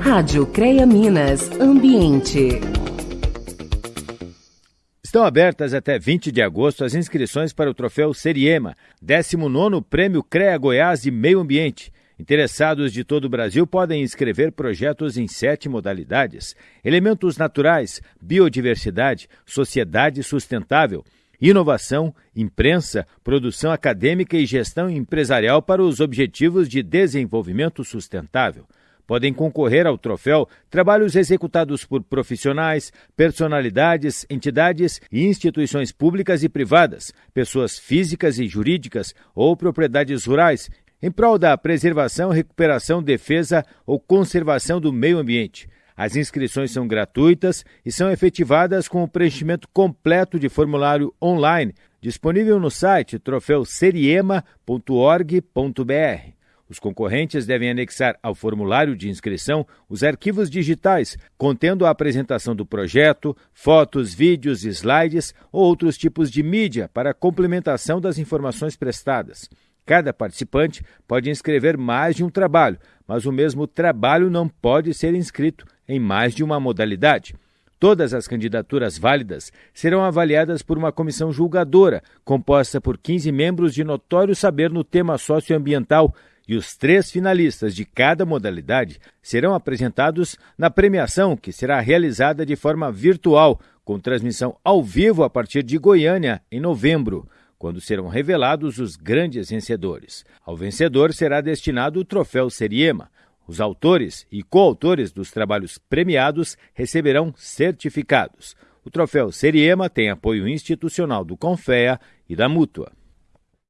Rádio CREA Minas Ambiente. Estão abertas até 20 de agosto as inscrições para o troféu Seriema, 19 Prêmio CREA Goiás de Meio Ambiente. Interessados de todo o Brasil podem inscrever projetos em sete modalidades: elementos naturais, biodiversidade, sociedade sustentável, inovação, imprensa, produção acadêmica e gestão empresarial para os objetivos de desenvolvimento sustentável. Podem concorrer ao troféu trabalhos executados por profissionais, personalidades, entidades e instituições públicas e privadas, pessoas físicas e jurídicas ou propriedades rurais, em prol da preservação, recuperação, defesa ou conservação do meio ambiente. As inscrições são gratuitas e são efetivadas com o preenchimento completo de formulário online, disponível no site troféuseriema.org.br. Os concorrentes devem anexar ao formulário de inscrição os arquivos digitais contendo a apresentação do projeto, fotos, vídeos, slides ou outros tipos de mídia para complementação das informações prestadas. Cada participante pode inscrever mais de um trabalho, mas o mesmo trabalho não pode ser inscrito em mais de uma modalidade. Todas as candidaturas válidas serão avaliadas por uma comissão julgadora, composta por 15 membros de notório saber no tema socioambiental, e os três finalistas de cada modalidade serão apresentados na premiação, que será realizada de forma virtual, com transmissão ao vivo a partir de Goiânia, em novembro, quando serão revelados os grandes vencedores. Ao vencedor será destinado o troféu Seriema. Os autores e coautores dos trabalhos premiados receberão certificados. O troféu Seriema tem apoio institucional do Confea e da Mútua.